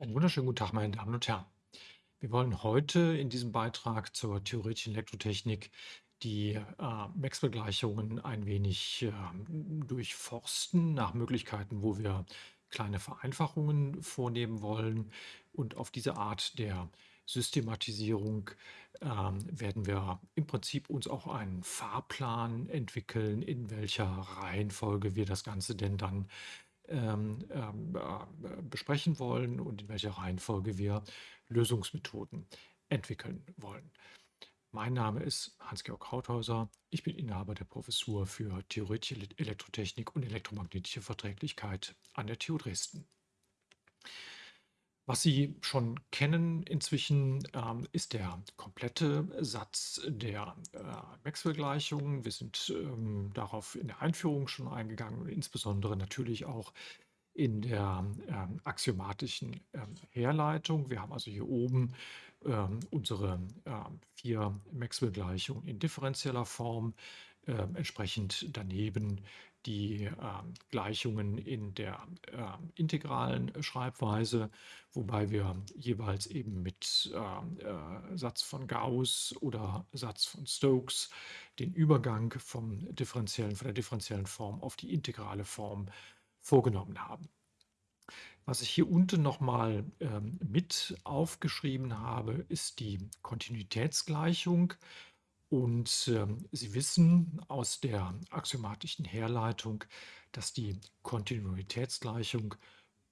Einen wunderschönen guten Tag, meine Damen und Herren. Wir wollen heute in diesem Beitrag zur theoretischen Elektrotechnik die äh, Maxwell-Gleichungen ein wenig äh, durchforsten nach Möglichkeiten, wo wir kleine Vereinfachungen vornehmen wollen. Und auf diese Art der Systematisierung äh, werden wir im Prinzip uns auch einen Fahrplan entwickeln, in welcher Reihenfolge wir das Ganze denn dann ähm, ähm, äh, besprechen wollen und in welcher Reihenfolge wir Lösungsmethoden entwickeln wollen. Mein Name ist Hans-Georg Krauthauser. Ich bin Inhaber der Professur für Theoretische Elektrotechnik und elektromagnetische Verträglichkeit an der TU Dresden. Was Sie schon kennen inzwischen, ähm, ist der komplette Satz der äh, Maxwell-Gleichungen. Wir sind ähm, darauf in der Einführung schon eingegangen insbesondere natürlich auch in der ähm, axiomatischen ähm, Herleitung. Wir haben also hier oben ähm, unsere ähm, vier Maxwell-Gleichungen in differenzieller Form, entsprechend daneben die äh, Gleichungen in der äh, integralen Schreibweise, wobei wir jeweils eben mit äh, äh, Satz von Gauss oder Satz von Stokes den Übergang vom differenziellen, von der differenziellen Form auf die integrale Form vorgenommen haben. Was ich hier unten nochmal ähm, mit aufgeschrieben habe, ist die Kontinuitätsgleichung. Und ähm, Sie wissen aus der axiomatischen Herleitung, dass die Kontinuitätsgleichung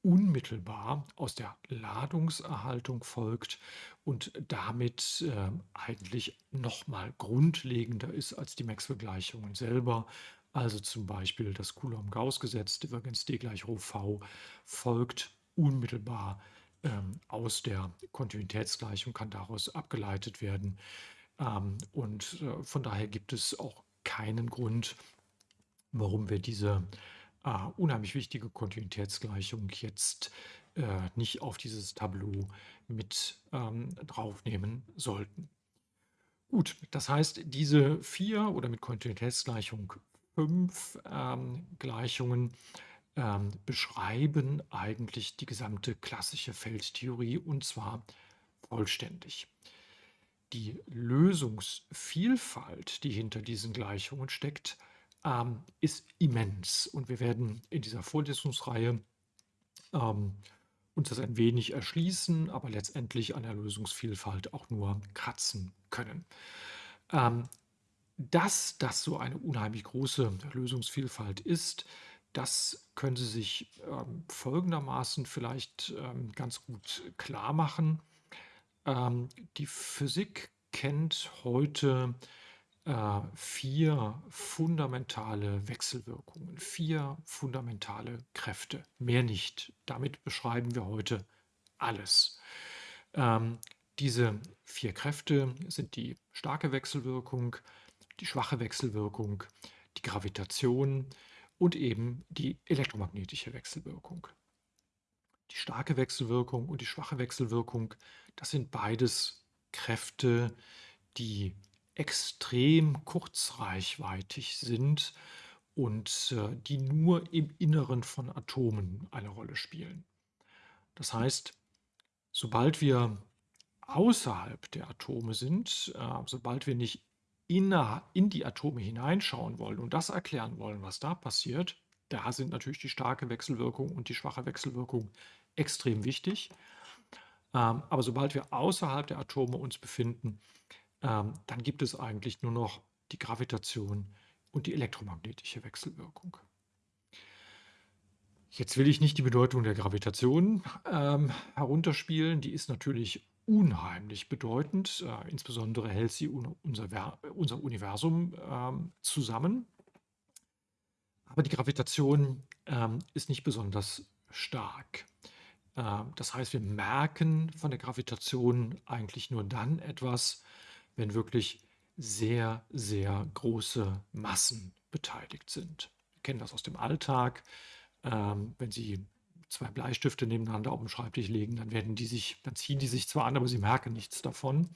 unmittelbar aus der Ladungserhaltung folgt und damit äh, eigentlich nochmal grundlegender ist als die Maxwell-Gleichungen selber. Also zum Beispiel das Coulomb-Gauss-Gesetz, Divergenz D gleich Rho v, folgt unmittelbar ähm, aus der Kontinuitätsgleichung, kann daraus abgeleitet werden. Ähm, und äh, von daher gibt es auch keinen Grund, warum wir diese äh, unheimlich wichtige Kontinuitätsgleichung jetzt äh, nicht auf dieses Tableau mit ähm, draufnehmen sollten. Gut, das heißt, diese vier oder mit Kontinuitätsgleichung fünf ähm, Gleichungen ähm, beschreiben eigentlich die gesamte klassische Feldtheorie und zwar vollständig. Die Lösungsvielfalt, die hinter diesen Gleichungen steckt, ähm, ist immens. Und wir werden in dieser Vorlesungsreihe ähm, uns das ein wenig erschließen, aber letztendlich an der Lösungsvielfalt auch nur kratzen können. Ähm, dass das so eine unheimlich große Lösungsvielfalt ist, das können Sie sich ähm, folgendermaßen vielleicht ähm, ganz gut klar machen. Ähm, die Physik kennt heute äh, vier fundamentale Wechselwirkungen, vier fundamentale Kräfte, mehr nicht. Damit beschreiben wir heute alles. Ähm, diese vier Kräfte sind die starke Wechselwirkung, die schwache Wechselwirkung, die Gravitation und eben die elektromagnetische Wechselwirkung. Die starke Wechselwirkung und die schwache Wechselwirkung das sind beides Kräfte, die extrem kurzreichweitig sind und äh, die nur im Inneren von Atomen eine Rolle spielen. Das heißt, sobald wir außerhalb der Atome sind, äh, sobald wir nicht in, in die Atome hineinschauen wollen und das erklären wollen, was da passiert, da sind natürlich die starke Wechselwirkung und die schwache Wechselwirkung extrem wichtig. Ähm, aber sobald wir außerhalb der Atome uns befinden, ähm, dann gibt es eigentlich nur noch die Gravitation und die elektromagnetische Wechselwirkung. Jetzt will ich nicht die Bedeutung der Gravitation ähm, herunterspielen. Die ist natürlich unheimlich bedeutend. Äh, insbesondere hält sie un unser, unser, Universum ähm, zusammen. Aber die Gravitation ähm, ist nicht besonders stark. Ähm, das heißt, wir merken von der Gravitation eigentlich nur dann etwas, wenn wirklich sehr, sehr große Massen beteiligt sind. Wir kennen das aus dem Alltag. Ähm, wenn Sie zwei Bleistifte nebeneinander auf dem Schreibtisch legen, dann werden die sich, dann ziehen die sich zwar an, aber Sie merken nichts davon.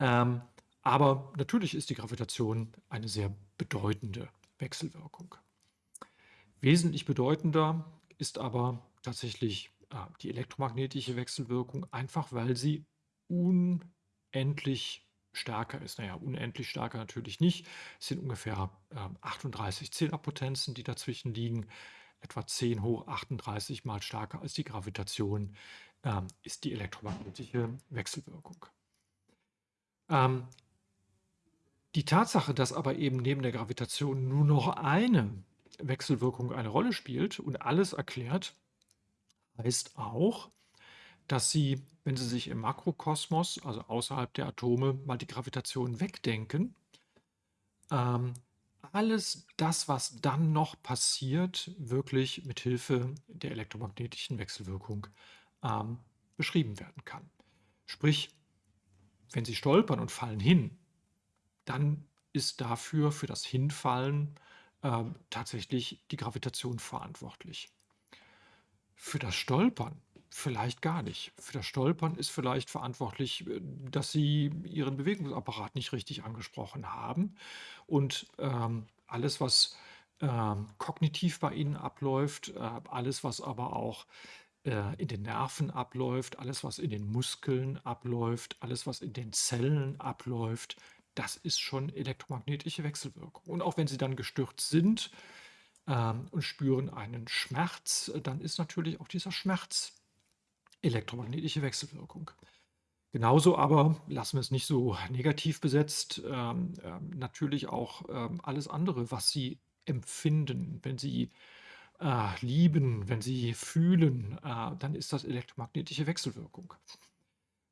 Ähm, aber natürlich ist die Gravitation eine sehr bedeutende Wechselwirkung. Wesentlich bedeutender ist aber tatsächlich äh, die elektromagnetische Wechselwirkung, einfach weil sie unendlich stärker ist. Naja, unendlich stärker natürlich nicht. Es sind ungefähr äh, 38 Zehnerpotenzen, die dazwischen liegen. Etwa 10 hoch 38 mal stärker als die Gravitation ähm, ist die elektromagnetische Wechselwirkung. Ähm, die Tatsache, dass aber eben neben der Gravitation nur noch eine Wechselwirkung eine Rolle spielt und alles erklärt, heißt auch, dass Sie, wenn Sie sich im Makrokosmos, also außerhalb der Atome, mal die Gravitation wegdenken, ähm, alles das, was dann noch passiert, wirklich mit Hilfe der elektromagnetischen Wechselwirkung ähm, beschrieben werden kann. Sprich, wenn Sie stolpern und fallen hin, dann ist dafür, für das Hinfallen, äh, tatsächlich die Gravitation verantwortlich. Für das Stolpern vielleicht gar nicht. Für das Stolpern ist vielleicht verantwortlich, äh, dass Sie Ihren Bewegungsapparat nicht richtig angesprochen haben und ähm, alles, was ähm, kognitiv bei Ihnen abläuft, äh, alles, was aber auch äh, in den Nerven abläuft, alles, was in den Muskeln abläuft, alles, was in den Zellen abläuft, das ist schon elektromagnetische Wechselwirkung. Und auch wenn Sie dann gestürzt sind ähm, und spüren einen Schmerz, dann ist natürlich auch dieser Schmerz elektromagnetische Wechselwirkung. Genauso aber, lassen wir es nicht so negativ besetzt, ähm, ähm, natürlich auch ähm, alles andere, was Sie empfinden, wenn Sie äh, lieben, wenn Sie fühlen, äh, dann ist das elektromagnetische Wechselwirkung.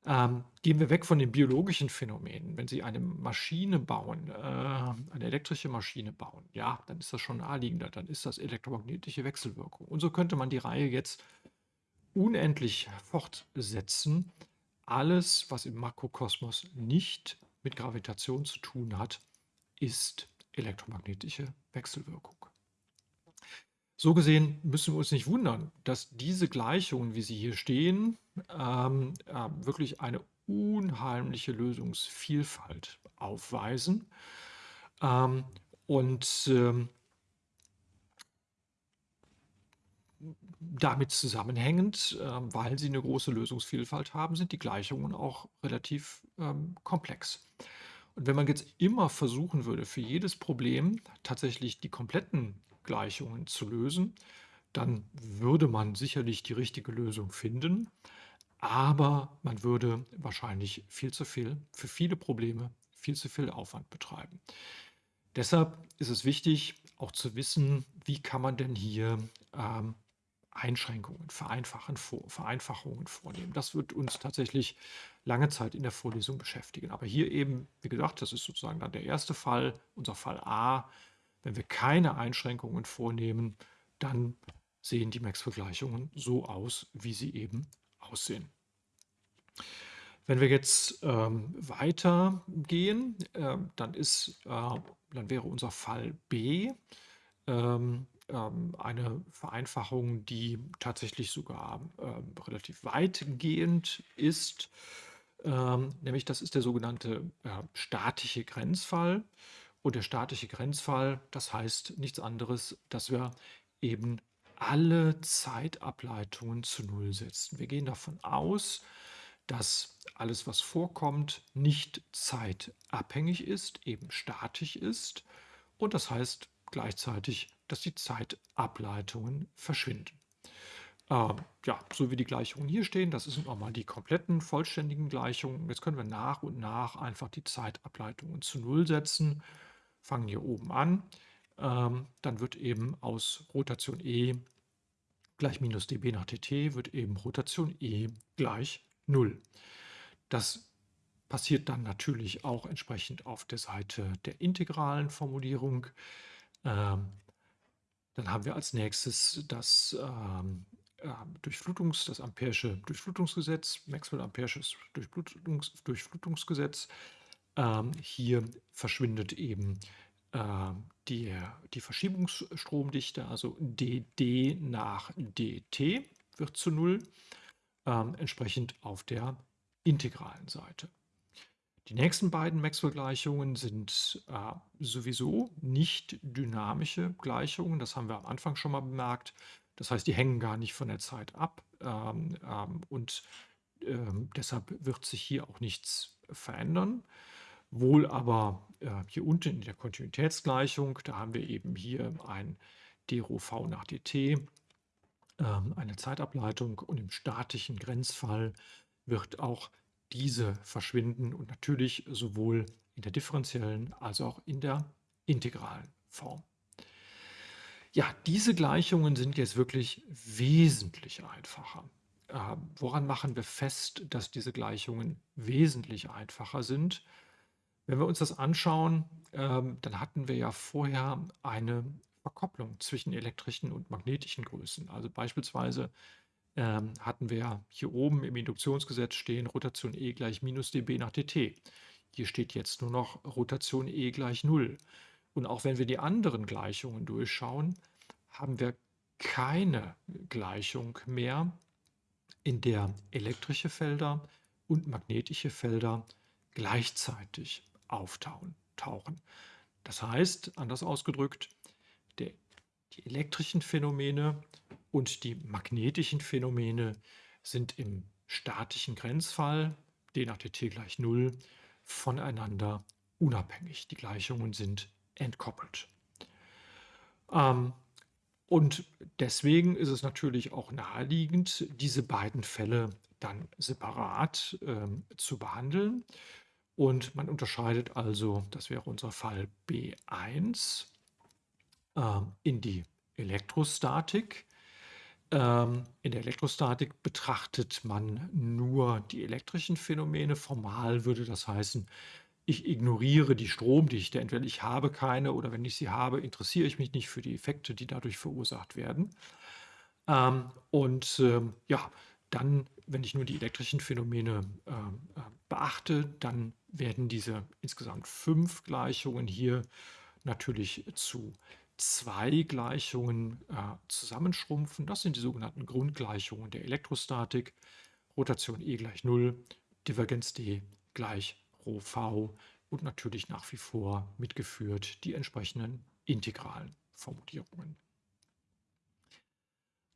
Ähm, gehen wir weg von den biologischen Phänomenen. Wenn Sie eine Maschine bauen, äh, eine elektrische Maschine bauen, ja, dann ist das schon naheliegender, dann ist das elektromagnetische Wechselwirkung. Und so könnte man die Reihe jetzt unendlich fortsetzen. Alles, was im Makrokosmos nicht mit Gravitation zu tun hat, ist elektromagnetische Wechselwirkung. So gesehen müssen wir uns nicht wundern, dass diese Gleichungen, wie sie hier stehen, ähm, äh, wirklich eine unheimliche Lösungsvielfalt aufweisen. Ähm, und ähm, damit zusammenhängend, ähm, weil sie eine große Lösungsvielfalt haben, sind die Gleichungen auch relativ ähm, komplex. Und wenn man jetzt immer versuchen würde, für jedes Problem tatsächlich die kompletten Gleichungen zu lösen, dann würde man sicherlich die richtige Lösung finden, aber man würde wahrscheinlich viel zu viel, für viele Probleme viel zu viel Aufwand betreiben. Deshalb ist es wichtig, auch zu wissen, wie kann man denn hier ähm, Einschränkungen, Vereinfachen, Vereinfachungen vornehmen. Das wird uns tatsächlich lange Zeit in der Vorlesung beschäftigen. Aber hier eben, wie gesagt, das ist sozusagen dann der erste Fall, unser Fall A. Wenn wir keine Einschränkungen vornehmen, dann sehen die Max-Vergleichungen so aus, wie sie eben aussehen. Wenn wir jetzt ähm, weitergehen, äh, dann, ist, äh, dann wäre unser Fall B. Ähm, ähm, eine Vereinfachung, die tatsächlich sogar ähm, relativ weitgehend ist. Ähm, nämlich das ist der sogenannte äh, statische Grenzfall. Und der statische Grenzfall, das heißt nichts anderes, dass wir eben alle Zeitableitungen zu Null setzen. Wir gehen davon aus, dass alles, was vorkommt, nicht zeitabhängig ist, eben statisch ist. Und das heißt gleichzeitig, dass die Zeitableitungen verschwinden. Ähm, ja, so wie die Gleichungen hier stehen, das sind nochmal die kompletten, vollständigen Gleichungen. Jetzt können wir nach und nach einfach die Zeitableitungen zu Null setzen. Fangen hier oben an. Ähm, dann wird eben aus Rotation E gleich minus dB nach dt, wird eben Rotation E gleich 0. Das passiert dann natürlich auch entsprechend auf der Seite der integralen Formulierung. Ähm, dann haben wir als nächstes das ähm, äh, Durchflutungs, das Ampere'sche Durchflutungsgesetz, Maxwell-Ampere'sches Durchflutungs, Durchflutungsgesetz. Ähm, hier verschwindet eben äh, die, die Verschiebungsstromdichte, also dd nach dt wird zu null, ähm, entsprechend auf der integralen Seite. Die nächsten beiden Maxwell-Gleichungen sind äh, sowieso nicht dynamische Gleichungen. Das haben wir am Anfang schon mal bemerkt. Das heißt, die hängen gar nicht von der Zeit ab ähm, ähm, und ähm, deshalb wird sich hier auch nichts verändern. Wohl aber äh, hier unten in der Kontinuitätsgleichung, da haben wir eben hier ein d rho v nach dt, ähm, eine Zeitableitung und im statischen Grenzfall wird auch diese verschwinden und natürlich sowohl in der differenziellen als auch in der integralen Form. Ja, diese Gleichungen sind jetzt wirklich wesentlich einfacher. Äh, woran machen wir fest, dass diese Gleichungen wesentlich einfacher sind? Wenn wir uns das anschauen, ähm, dann hatten wir ja vorher eine Verkopplung zwischen elektrischen und magnetischen Größen. Also beispielsweise ähm, hatten wir hier oben im Induktionsgesetz stehen Rotation E gleich minus dB nach dt. Hier steht jetzt nur noch Rotation E gleich 0. Und auch wenn wir die anderen Gleichungen durchschauen, haben wir keine Gleichung mehr, in der elektrische Felder und magnetische Felder gleichzeitig auftauchen. Das heißt, anders ausgedrückt, der, die elektrischen Phänomene und die magnetischen Phänomene sind im statischen Grenzfall, d nach dt gleich 0, voneinander unabhängig. Die Gleichungen sind entkoppelt. Ähm, und deswegen ist es natürlich auch naheliegend, diese beiden Fälle dann separat ähm, zu behandeln. Und man unterscheidet also, das wäre unser Fall B1, äh, in die Elektrostatik. Ähm, in der Elektrostatik betrachtet man nur die elektrischen Phänomene. Formal würde das heißen, ich ignoriere die Stromdichte. Entweder ich habe keine oder wenn ich sie habe, interessiere ich mich nicht für die Effekte, die dadurch verursacht werden. Ähm, und ähm, ja, dann, wenn ich nur die elektrischen Phänomene ähm, äh, beachte, dann werden diese insgesamt fünf Gleichungen hier natürlich zu zwei Gleichungen äh, zusammenschrumpfen. Das sind die sogenannten Grundgleichungen der Elektrostatik. Rotation E gleich 0, Divergenz D gleich Rho v und natürlich nach wie vor mitgeführt die entsprechenden integralen Formulierungen.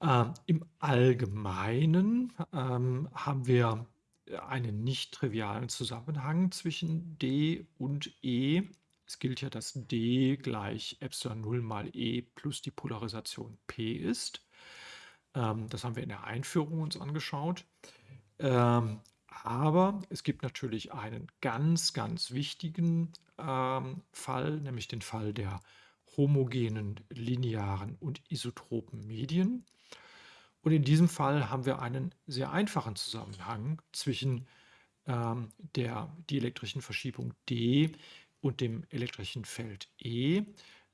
Ähm, Im Allgemeinen ähm, haben wir einen nicht trivialen Zusammenhang zwischen d und e. Es gilt ja, dass d gleich Epsilon 0 mal e plus die Polarisation p ist. Ähm, das haben wir in der Einführung uns angeschaut. Ähm, aber es gibt natürlich einen ganz, ganz wichtigen ähm, Fall, nämlich den Fall der homogenen, linearen und isotropen Medien. Und in diesem Fall haben wir einen sehr einfachen Zusammenhang zwischen ähm, der dielektrischen Verschiebung D und dem elektrischen Feld E. Äh,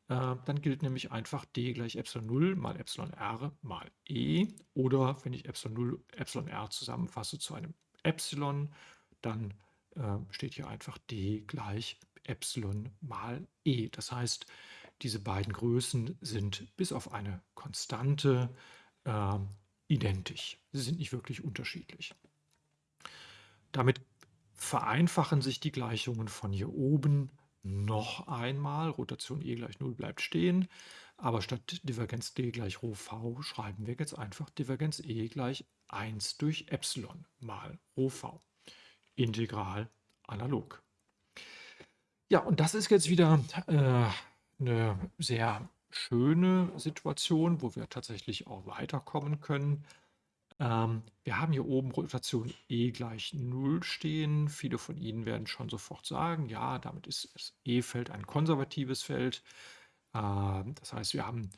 dann gilt nämlich einfach D gleich Epsilon 0 mal Epsilon R mal E. Oder wenn ich Epsilon 0 Epsilon R zusammenfasse zu einem Epsilon, dann äh, steht hier einfach D gleich Epsilon mal E. Das heißt, diese beiden Größen sind bis auf eine Konstante äh, identisch. Sie sind nicht wirklich unterschiedlich. Damit vereinfachen sich die Gleichungen von hier oben noch einmal. Rotation E gleich 0 bleibt stehen. Aber statt Divergenz D gleich Rho v schreiben wir jetzt einfach Divergenz E gleich 1 durch Epsilon mal Rho v. Integral analog. Ja, und das ist jetzt wieder äh, eine sehr schöne Situation, wo wir tatsächlich auch weiterkommen können. Ähm, wir haben hier oben Rotation E gleich 0 stehen. Viele von Ihnen werden schon sofort sagen, ja, damit ist das E-Feld ein konservatives Feld. Ähm, das heißt, wir haben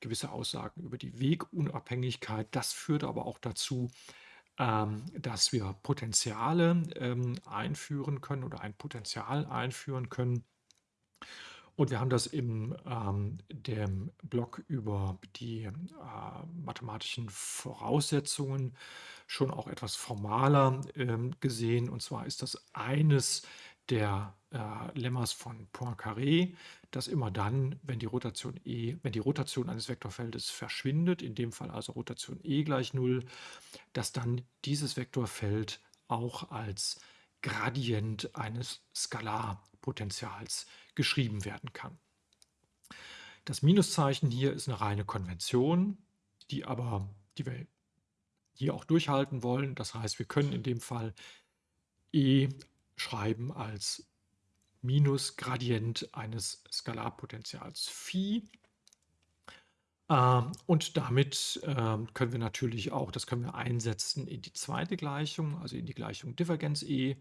gewisse Aussagen über die Wegunabhängigkeit. Das führt aber auch dazu, ähm, dass wir Potenziale ähm, einführen können oder ein Potenzial einführen können. Und wir haben das im ähm, dem Blog über die äh, mathematischen Voraussetzungen schon auch etwas formaler ähm, gesehen. Und zwar ist das eines der äh, Lemmas von Poincaré, dass immer dann, wenn die Rotation E, wenn die Rotation eines Vektorfeldes verschwindet, in dem Fall also Rotation E gleich 0, dass dann dieses Vektorfeld auch als Gradient eines Skalarpotentials geschrieben werden kann. Das Minuszeichen hier ist eine reine Konvention. die aber die wir hier auch durchhalten wollen. Das heißt, wir können in dem Fall E schreiben als Minusgradient eines Skalarpotentials Phi. Ähm, und damit ähm, können wir natürlich auch, das können wir einsetzen in die zweite Gleichung, also in die Gleichung Divergenz E.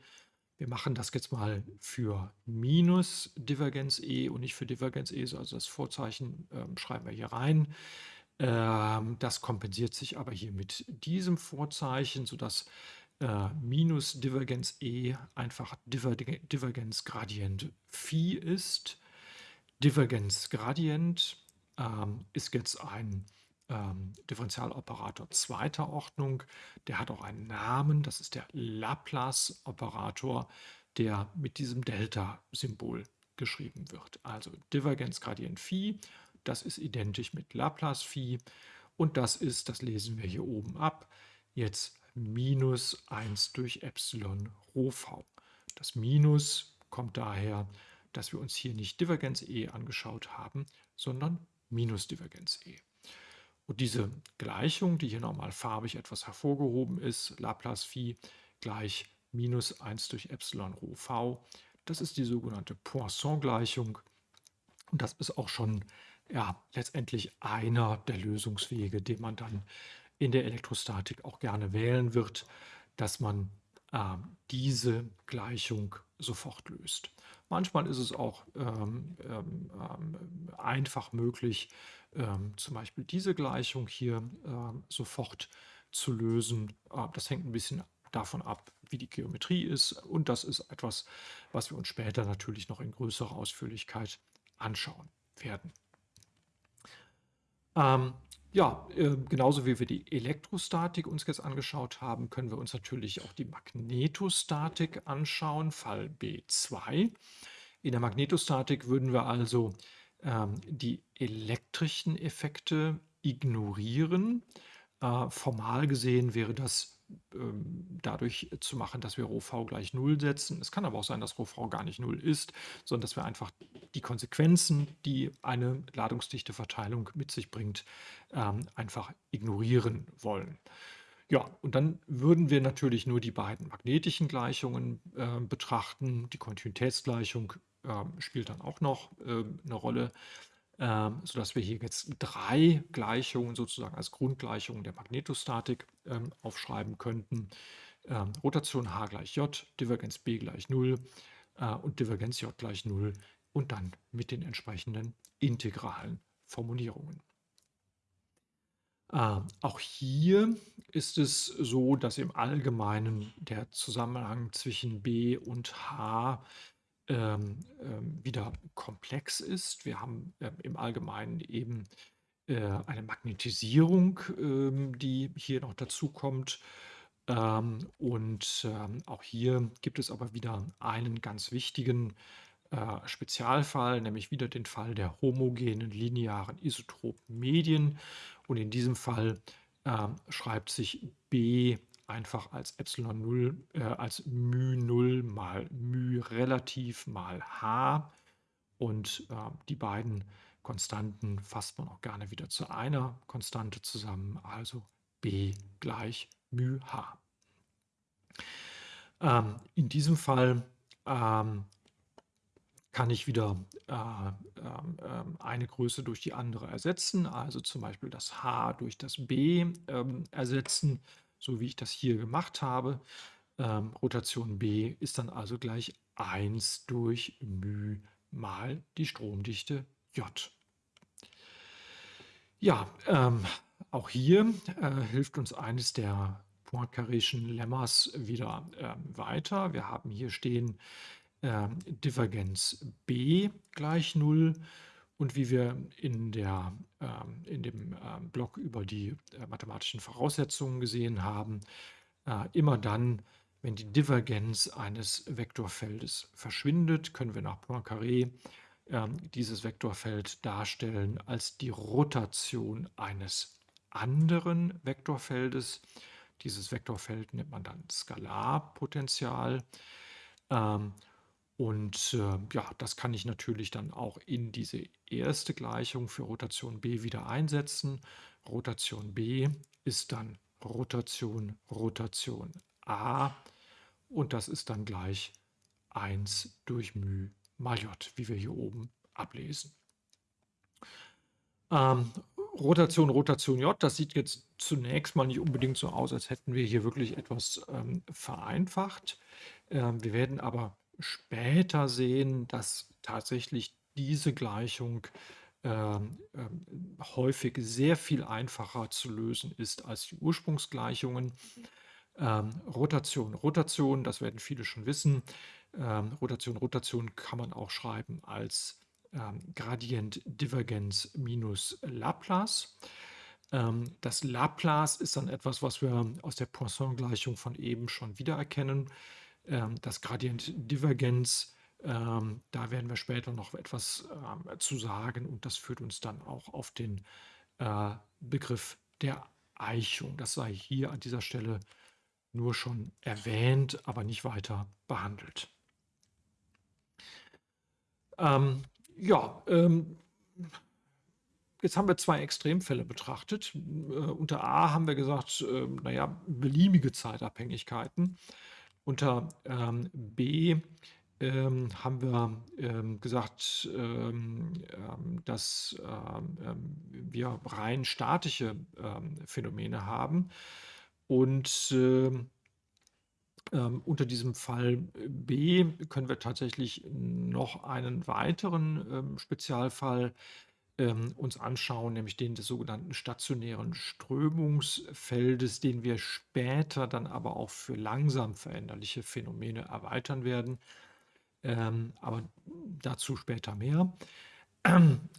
Wir machen das jetzt mal für minus Divergenz E und nicht für Divergenz E, also das Vorzeichen ähm, schreiben wir hier rein. Ähm, das kompensiert sich aber hier mit diesem Vorzeichen, sodass äh, minus Divergenz E einfach Divergenzgradient Phi ist. Divergenzgradient ähm, ist jetzt ein ähm, Differentialoperator zweiter Ordnung. Der hat auch einen Namen, das ist der Laplace-Operator, der mit diesem Delta-Symbol geschrieben wird. Also Divergenzgradient Phi, das ist identisch mit Laplace Phi und das ist, das lesen wir hier oben ab, jetzt minus 1 durch Epsilon Rho v. Das Minus kommt daher, dass wir uns hier nicht Divergenz E angeschaut haben, sondern Minusdivergenz E. Und diese Gleichung, die hier nochmal farbig etwas hervorgehoben ist, Laplace Phi gleich minus 1 durch Epsilon Rho v, das ist die sogenannte Poisson-Gleichung. Und das ist auch schon ja, letztendlich einer der Lösungswege, den man dann in der Elektrostatik auch gerne wählen wird, dass man äh, diese Gleichung sofort löst. Manchmal ist es auch ähm, ähm, ähm einfach möglich, ähm, zum Beispiel diese Gleichung hier ähm, sofort zu lösen. Das hängt ein bisschen davon ab, wie die Geometrie ist. Und das ist etwas, was wir uns später natürlich noch in größerer Ausführlichkeit anschauen werden. Ähm, ja, äh, genauso wie wir die Elektrostatik uns jetzt angeschaut haben, können wir uns natürlich auch die Magnetostatik anschauen, Fall B2. In der Magnetostatik würden wir also ähm, die elektrischen Effekte ignorieren. Äh, formal gesehen wäre das ähm, dadurch zu machen, dass wir ρv gleich 0 setzen. Es kann aber auch sein, dass ρv gar nicht 0 ist, sondern dass wir einfach die Konsequenzen, die eine Ladungsdichteverteilung mit sich bringt, ähm, einfach ignorieren wollen. Ja, und dann würden wir natürlich nur die beiden magnetischen Gleichungen äh, betrachten. Die Kontinuitätsgleichung äh, spielt dann auch noch äh, eine Rolle ähm, sodass wir hier jetzt drei Gleichungen sozusagen als Grundgleichungen der Magnetostatik ähm, aufschreiben könnten. Ähm, Rotation h gleich j, Divergenz b gleich 0 äh, und Divergenz j gleich 0 und dann mit den entsprechenden integralen Formulierungen. Auch hier ist es so, dass im Allgemeinen der Zusammenhang zwischen b und h ähm, ähm, wieder komplex ist. Wir haben ähm, im Allgemeinen eben äh, eine Magnetisierung, ähm, die hier noch dazu kommt. Ähm, und ähm, auch hier gibt es aber wieder einen ganz wichtigen äh, Spezialfall, nämlich wieder den Fall der homogenen linearen isotropen Medien. Und in diesem Fall ähm, schreibt sich B einfach als Epsilon 0, äh, als μ 0 mal μ relativ mal h. Und äh, die beiden Konstanten fasst man auch gerne wieder zu einer Konstante zusammen, also b gleich μ h. Ähm, in diesem Fall ähm, kann ich wieder äh, äh, eine Größe durch die andere ersetzen, also zum Beispiel das h durch das b ähm, ersetzen so wie ich das hier gemacht habe. Ähm, Rotation B ist dann also gleich 1 durch μ mal die Stromdichte J. Ja, ähm, auch hier äh, hilft uns eines der Poincaréschen Lemmas wieder ähm, weiter. Wir haben hier stehen ähm, Divergenz B gleich 0 und wie wir in, der, ähm, in dem ähm, Block über die äh, mathematischen Voraussetzungen gesehen haben, äh, immer dann, wenn die Divergenz eines Vektorfeldes verschwindet, können wir nach Poincaré äh, dieses Vektorfeld darstellen als die Rotation eines anderen Vektorfeldes. Dieses Vektorfeld nennt man dann Skalarpotential. Ähm, Und äh, ja, das kann ich natürlich dann auch in diese erste Gleichung für Rotation b wieder einsetzen. Rotation b ist dann Rotation, Rotation a und das ist dann gleich 1 durch μ mal j, wie wir hier oben ablesen. Ähm, Rotation, Rotation J, das sieht jetzt zunächst mal nicht unbedingt so aus, als hätten wir hier wirklich etwas ähm, vereinfacht. Ähm, wir werden aber später sehen, dass tatsächlich diese Gleichung ähm, ähm, häufig sehr viel einfacher zu lösen ist als die Ursprungsgleichungen. Ähm, Rotation, Rotation, das werden viele schon wissen. Ähm, Rotation, Rotation kann man auch schreiben als ähm, Gradient Divergenz minus Laplace. Ähm, das Laplace ist dann etwas, was wir aus der Poisson-Gleichung von eben schon wiedererkennen. Ähm, das Gradient Divergenz, ähm, da werden wir später noch etwas ähm, zu sagen und das führt uns dann auch auf den äh, Begriff der Eichung. Das sei hier an dieser Stelle nur schon erwähnt, aber nicht weiter behandelt. Ähm, ja, ähm, jetzt haben wir zwei Extremfälle betrachtet. Äh, unter A haben wir gesagt, äh, naja, beliebige Zeitabhängigkeiten. Unter ähm, B ähm, haben wir ähm, gesagt, ähm, ähm, dass ähm, wir rein statische Phänomene haben. Und ähm, unter diesem Fall B können wir tatsächlich noch einen weiteren ähm, Spezialfall ähm, uns anschauen, nämlich den des sogenannten stationären Strömungsfeldes, den wir später dann aber auch für langsam veränderliche Phänomene erweitern werden. Ähm, aber dazu später mehr.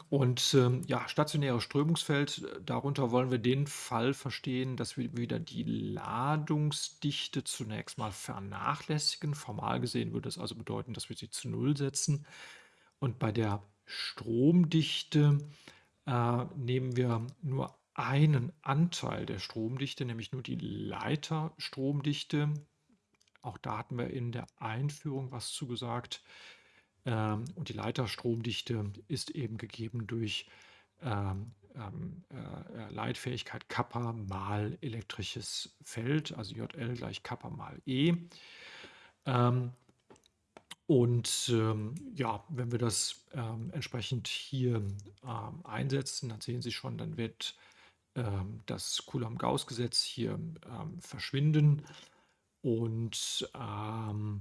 Und ähm, ja, stationäres Strömungsfeld, darunter wollen wir den Fall verstehen, dass wir wieder die Ladungsdichte zunächst mal vernachlässigen. Formal gesehen würde es also bedeuten, dass wir sie zu Null setzen. Und bei der Stromdichte äh, nehmen wir nur einen Anteil der Stromdichte, nämlich nur die Leiterstromdichte. Auch da hatten wir in der Einführung was zugesagt. Ähm, und die Leiterstromdichte ist eben gegeben durch ähm, ähm, äh, Leitfähigkeit Kappa mal elektrisches Feld, also JL gleich Kappa mal E. Ähm, und ähm, ja, wenn wir das ähm, entsprechend hier einsetzen, dann sehen Sie schon, dann wird das Coulomb-Gauss-Gesetz hier verschwinden und ähm,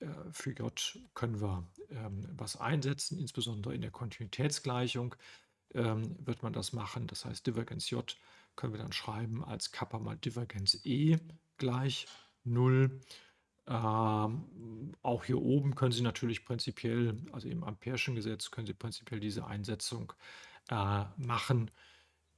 äh, für J können wir ähm, was einsetzen, insbesondere in der Kontinuitätsgleichung ähm, wird man das machen. Das heißt, Divergenz J können wir dann schreiben als Kappa mal Divergenz E gleich 0. Ähm, auch hier oben können Sie natürlich prinzipiell, also im Ampere'schen Gesetz, können Sie prinzipiell diese Einsetzung äh, machen.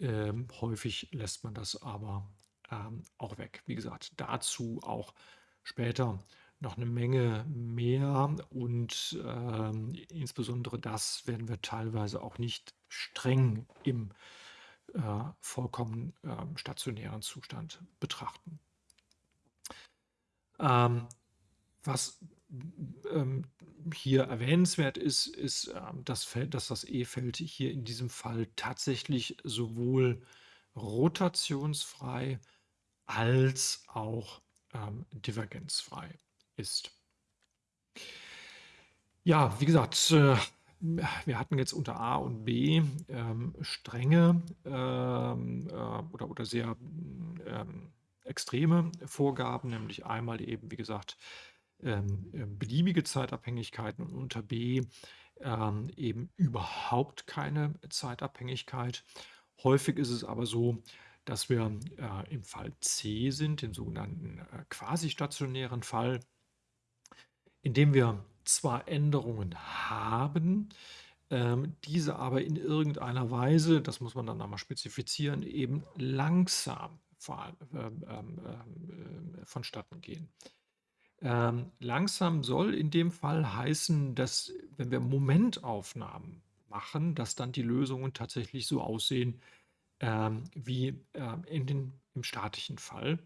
Ähm, häufig lässt man das aber ähm, auch weg. Wie gesagt, dazu auch später noch eine Menge mehr und ähm, insbesondere das werden wir teilweise auch nicht streng im äh, vollkommen ähm, stationären Zustand betrachten. Ähm, was ähm, hier erwähnenswert ist, ist ähm, das Feld, dass das E-Feld hier in diesem Fall tatsächlich sowohl rotationsfrei als auch ähm, divergenzfrei ist. Ja, wie gesagt, äh, wir hatten jetzt unter A und B ähm, strenge ähm, äh, oder, oder sehr ähm, extreme Vorgaben, nämlich einmal eben, wie gesagt, ähm, äh, beliebige Zeitabhängigkeiten und unter B ähm, eben überhaupt keine Zeitabhängigkeit. Häufig ist es aber so, dass wir äh, im Fall C sind, dem sogenannten äh, quasi-stationären Fall indem wir zwar Änderungen haben, ähm, diese aber in irgendeiner Weise, das muss man dann einmal spezifizieren, eben langsam vor, ähm, ähm, äh, vonstatten gehen. Ähm, langsam soll in dem Fall heißen, dass wenn wir Momentaufnahmen machen, dass dann die Lösungen tatsächlich so aussehen ähm, wie äh, in den, im statischen Fall.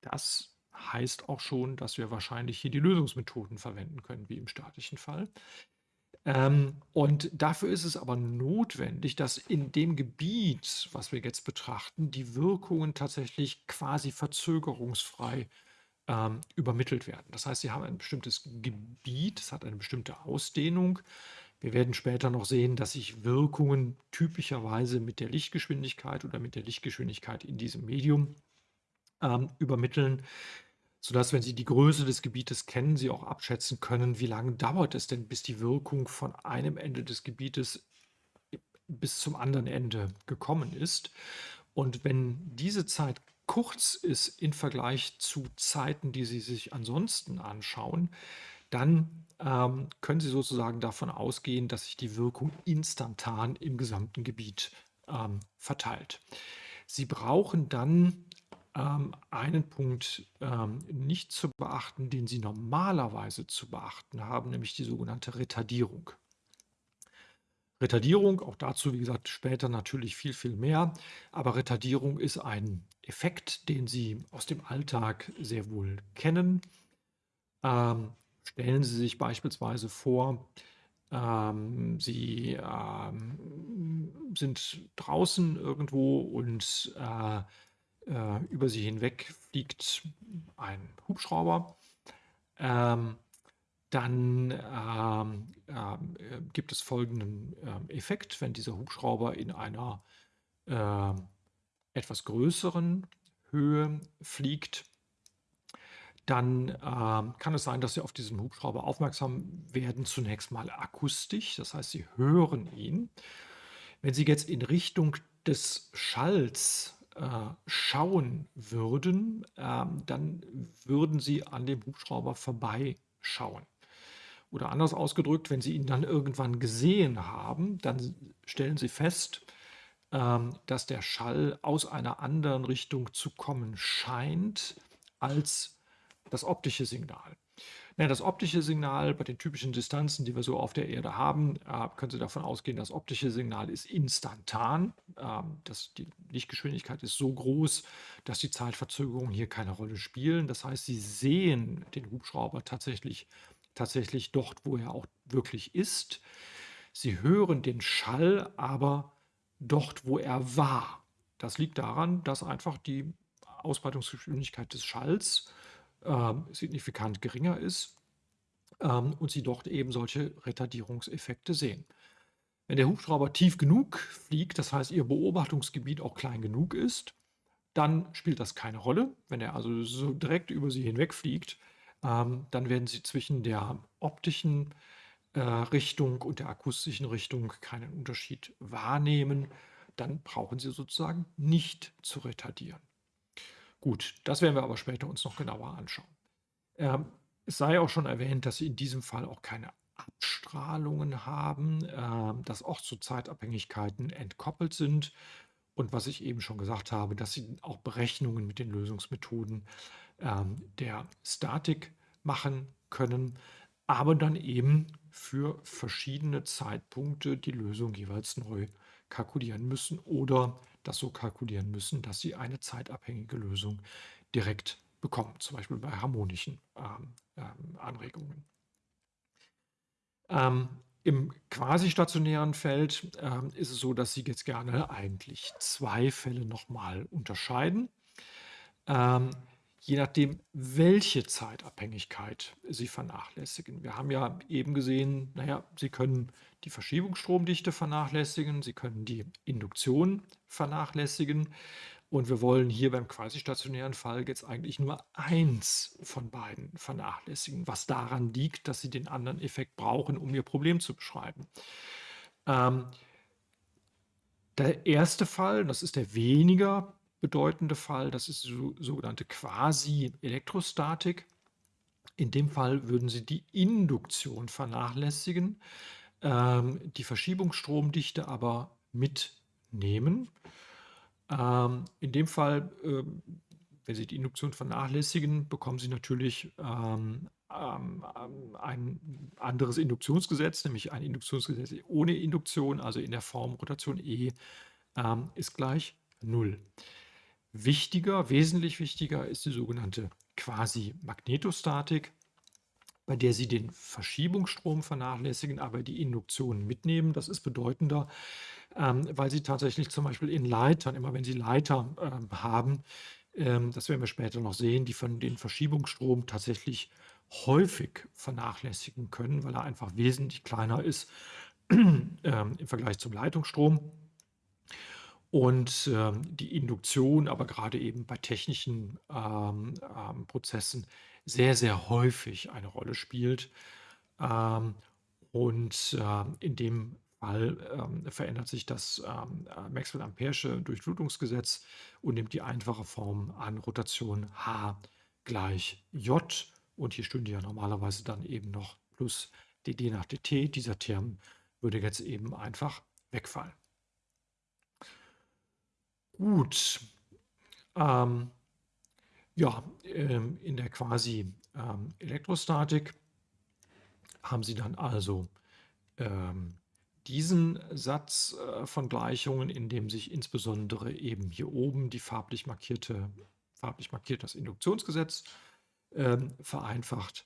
Das heißt auch schon, dass wir wahrscheinlich hier die Lösungsmethoden verwenden können, wie im statischen Fall. Ähm, und dafür ist es aber notwendig, dass in dem Gebiet, was wir jetzt betrachten, die Wirkungen tatsächlich quasi verzögerungsfrei ähm, übermittelt werden. Das heißt, Sie haben ein bestimmtes Gebiet, es hat eine bestimmte Ausdehnung. Wir werden später noch sehen, dass sich Wirkungen typischerweise mit der Lichtgeschwindigkeit oder mit der Lichtgeschwindigkeit in diesem Medium ähm, übermitteln, sodass, wenn Sie die Größe des Gebietes kennen, Sie auch abschätzen können, wie lange dauert es denn, bis die Wirkung von einem Ende des Gebietes bis zum anderen Ende gekommen ist. Und wenn diese Zeit kurz ist im Vergleich zu Zeiten, die Sie sich ansonsten anschauen, dann ähm, können Sie sozusagen davon ausgehen, dass sich die Wirkung instantan im gesamten Gebiet ähm, verteilt. Sie brauchen dann ähm, einen Punkt ähm, nicht zu beachten, den Sie normalerweise zu beachten haben, nämlich die sogenannte Retardierung. Retardierung, auch dazu, wie gesagt, später natürlich viel, viel mehr. Aber Retardierung ist ein Effekt, den Sie aus dem Alltag sehr wohl kennen. Ähm, stellen Sie sich beispielsweise vor, ähm, Sie ähm, sind draußen irgendwo und äh, äh, über Sie hinweg fliegt ein Hubschrauber. Ähm, dann ähm, ähm, äh, gibt es folgenden ähm, Effekt, wenn dieser Hubschrauber in einer äh, etwas größeren Höhe fliegt, dann ähm, kann es sein, dass Sie auf diesen Hubschrauber aufmerksam werden, zunächst mal akustisch, das heißt, Sie hören ihn. Wenn Sie jetzt in Richtung des Schalls äh, schauen würden, ähm, dann würden Sie an dem Hubschrauber vorbeischauen. Oder anders ausgedrückt, wenn Sie ihn dann irgendwann gesehen haben, dann stellen Sie fest, ähm, dass der Schall aus einer anderen Richtung zu kommen scheint als das optische Signal. Das optische Signal bei den typischen Distanzen, die wir so auf der Erde haben, äh, können Sie davon ausgehen, das optische Signal ist instantan. Ähm, das, die Lichtgeschwindigkeit ist so groß, dass die Zeitverzögerungen hier keine Rolle spielen. Das heißt, Sie sehen den Hubschrauber tatsächlich tatsächlich dort, wo er auch wirklich ist. Sie hören den Schall aber dort, wo er war. Das liegt daran, dass einfach die Ausbreitungsgeschwindigkeit des Schalls signifikant geringer ist ähm, und Sie dort eben solche Retardierungseffekte sehen. Wenn der Hubschrauber tief genug fliegt, das heißt Ihr Beobachtungsgebiet auch klein genug ist, dann spielt das keine Rolle. Wenn er also so direkt über Sie hinweg fliegt, ähm, dann werden Sie zwischen der optischen äh, Richtung und der akustischen Richtung keinen Unterschied wahrnehmen. Dann brauchen Sie sozusagen nicht zu retardieren. Gut, das werden wir aber später uns noch genauer anschauen. Ähm, es sei auch schon erwähnt, dass Sie in diesem Fall auch keine Abstrahlungen haben, äh, dass auch zu Zeitabhängigkeiten entkoppelt sind. Und was ich eben schon gesagt habe, dass Sie auch Berechnungen mit den Lösungsmethoden ähm, der Statik machen können, aber dann eben für verschiedene Zeitpunkte die Lösung jeweils neu kalkulieren müssen oder das so kalkulieren müssen, dass sie eine zeitabhängige Lösung direkt bekommen, zum Beispiel bei harmonischen ähm, ähm, Anregungen. Ähm, Im quasi-stationären Feld ähm, ist es so, dass Sie jetzt gerne eigentlich zwei Fälle nochmal unterscheiden. Ähm, je nachdem, welche Zeitabhängigkeit Sie vernachlässigen. Wir haben ja eben gesehen, naja, Sie können die Verschiebungsstromdichte vernachlässigen, Sie können die Induktion vernachlässigen und wir wollen hier beim quasi-stationären Fall jetzt eigentlich nur eins von beiden vernachlässigen, was daran liegt, dass Sie den anderen Effekt brauchen, um Ihr Problem zu beschreiben. Ähm, der erste Fall, das ist der weniger bedeutende Fall, das ist die sogenannte Quasi-Elektrostatik. In dem Fall würden Sie die Induktion vernachlässigen, ähm, die Verschiebungsstromdichte aber mitnehmen. Ähm, in dem Fall, ähm, wenn Sie die Induktion vernachlässigen, bekommen Sie natürlich ähm, ähm, ein anderes Induktionsgesetz, nämlich ein Induktionsgesetz ohne Induktion, also in der Form Rotation E ähm, ist gleich 0. Wichtiger, wesentlich wichtiger ist die sogenannte quasi Magnetostatik, bei der Sie den Verschiebungsstrom vernachlässigen, aber die Induktion mitnehmen. Das ist bedeutender, ähm, weil Sie tatsächlich zum Beispiel in Leitern, immer wenn Sie Leiter ähm, haben, ähm, das werden wir später noch sehen, die von den Verschiebungsstrom tatsächlich häufig vernachlässigen können, weil er einfach wesentlich kleiner ist im Vergleich zum Leitungsstrom. Und die Induktion, aber gerade eben bei technischen Prozessen sehr, sehr häufig eine Rolle spielt. Ähm, und ähm, in dem Fall ähm, verändert sich das ähm, äh, Maxwell-Ampere'sche Durchflutungsgesetz und nimmt die einfache Form an Rotation H gleich J. Und hier stünde ja normalerweise dann eben noch plus dd nach dt. Dieser Term würde jetzt eben einfach wegfallen. Gut. Ähm, ja, ähm, in der quasi ähm, Elektrostatik haben Sie dann also ähm, diesen Satz äh, von Gleichungen, in dem sich insbesondere eben hier oben die farblich markierte, farblich markiert das Induktionsgesetz vereinfacht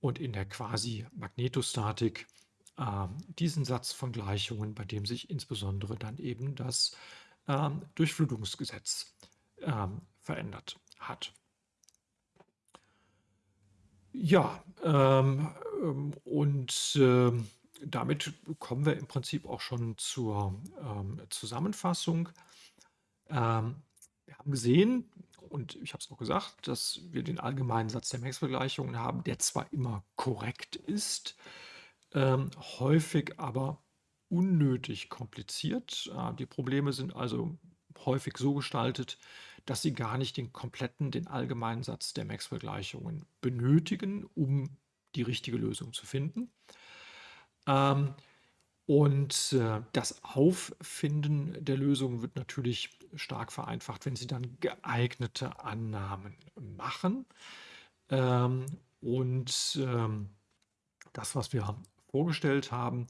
und in der quasi Magnetostatik diesen Satz von Gleichungen, bei dem sich insbesondere dann eben das Durchflutungsgesetz verändert hat. Ja, ähm, ähm, und äh, damit kommen wir im Prinzip auch schon zur ähm, Zusammenfassung. Ähm, wir haben gesehen, und ich habe es auch gesagt, dass wir den allgemeinen Satz der Maxwell-Gleichungen haben, der zwar immer korrekt ist, ähm, häufig aber unnötig kompliziert. Äh, die Probleme sind also häufig so gestaltet, dass sie gar nicht den kompletten, den allgemeinen Satz der Maxwell-Gleichungen benötigen, um die richtige Lösung zu finden. Ähm, und äh, das Auffinden der Lösung wird natürlich stark vereinfacht, wenn Sie dann geeignete Annahmen machen. Ähm, und ähm, das, was wir vorgestellt haben,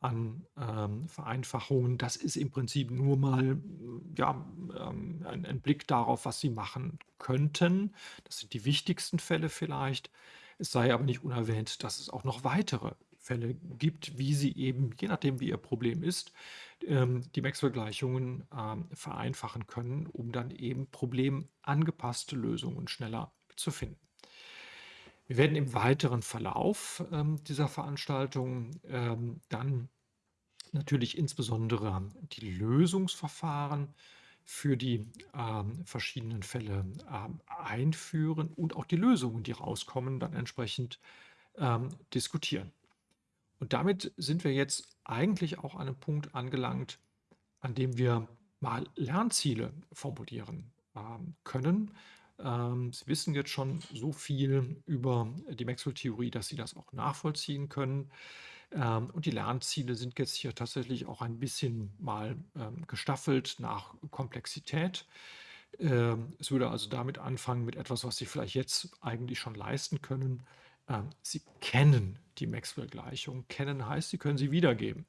an ähm, Vereinfachungen. Das ist im Prinzip nur mal ja, ähm, ein, ein, Blick darauf, was Sie machen könnten. Das sind die wichtigsten Fälle vielleicht. Es sei aber nicht unerwähnt, dass es auch noch weitere Fälle gibt, wie Sie eben, je nachdem wie Ihr Problem ist, ähm, die Maxwell-Gleichungen ähm, vereinfachen können, um dann eben problemangepasste Lösungen schneller zu finden. Wir werden im weiteren Verlauf ähm, dieser Veranstaltung ähm, dann natürlich insbesondere die Lösungsverfahren für die ähm, verschiedenen Fälle ähm, einführen und auch die Lösungen, die rauskommen, dann entsprechend ähm, diskutieren. Und damit sind wir jetzt eigentlich auch an einem Punkt angelangt, an dem wir mal Lernziele formulieren ähm, können. Ähm, Sie wissen jetzt schon so viel über die Maxwell-Theorie, dass Sie das auch nachvollziehen können. Ähm, und die Lernziele sind jetzt hier tatsächlich auch ein bisschen mal ähm, gestaffelt nach Komplexität. Ähm, es würde also damit anfangen mit etwas, was Sie vielleicht jetzt eigentlich schon leisten können. Ähm, Sie kennen die Maxwell-Gleichung. Kennen heißt, Sie können sie wiedergeben.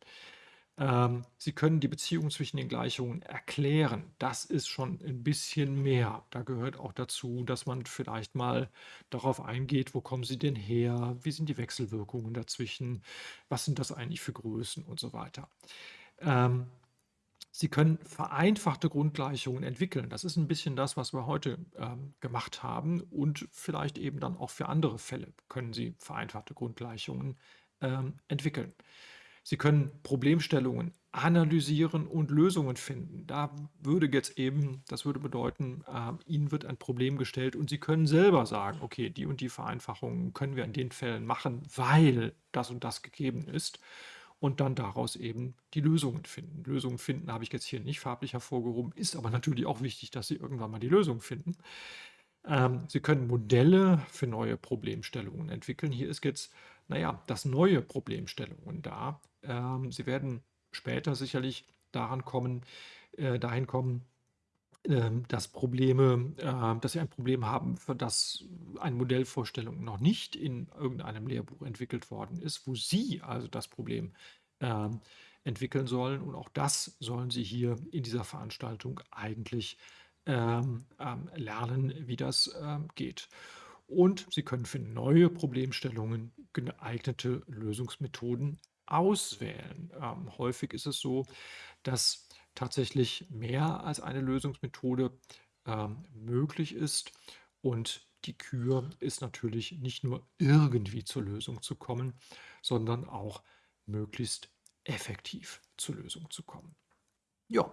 Ähm, Sie können die Beziehung zwischen den Gleichungen erklären. Das ist schon ein bisschen mehr. Da gehört auch dazu, dass man vielleicht mal darauf eingeht, wo kommen sie denn her, wie sind die Wechselwirkungen dazwischen, was sind das eigentlich für Größen und so weiter. Ähm, Sie können vereinfachte Grundgleichungen entwickeln. Das ist ein bisschen das, was wir heute ähm, gemacht haben. Und vielleicht eben dann auch für andere Fälle können Sie vereinfachte Grundgleichungen ähm, entwickeln. Sie können Problemstellungen analysieren und Lösungen finden. Da würde jetzt eben, das würde bedeuten, äh, Ihnen wird ein Problem gestellt und Sie können selber sagen, okay, die und die Vereinfachungen können wir in den Fällen machen, weil das und das gegeben ist und dann daraus eben die Lösungen finden. Lösungen finden habe ich jetzt hier nicht farblich hervorgehoben, ist aber natürlich auch wichtig, dass Sie irgendwann mal die Lösung finden. Ähm, Sie können Modelle für neue Problemstellungen entwickeln. Hier ist jetzt, naja, das neue Problemstellungen da. Ähm, Sie werden später sicherlich daran kommen, äh, dahin kommen, äh, dass Probleme, äh, dass Sie ein Problem haben, für das eine Modellvorstellung noch nicht in irgendeinem Lehrbuch entwickelt worden ist, wo Sie also das Problem ähm, entwickeln sollen. Und auch das sollen Sie hier in dieser Veranstaltung eigentlich ähm, ähm, lernen, wie das ähm, geht. und Sie können für neue Problemstellungen geeignete Lösungsmethoden auswählen. Ähm, häufig ist es so, dass tatsächlich mehr als eine Lösungsmethode ähm, möglich ist und die Kür ist natürlich nicht nur irgendwie zur Lösung zu kommen, sondern auch möglichst effektiv zur Lösung zu kommen. Ja,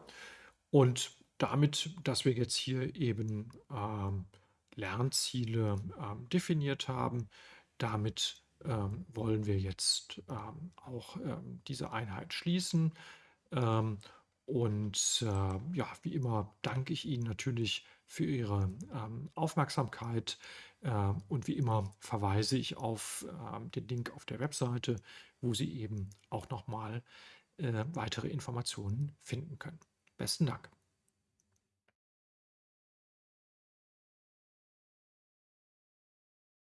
und damit, dass wir jetzt hier eben ähm, Lernziele ähm, definiert haben, damit ähm, wollen wir jetzt ähm, auch ähm, diese Einheit schließen. Ähm, und äh, ja, wie immer danke ich Ihnen natürlich für Ihre ähm, Aufmerksamkeit. Äh, und wie immer verweise ich auf ähm, den Link auf der Webseite, wo Sie eben auch nochmal äh, weitere Informationen finden können. Besten Dank.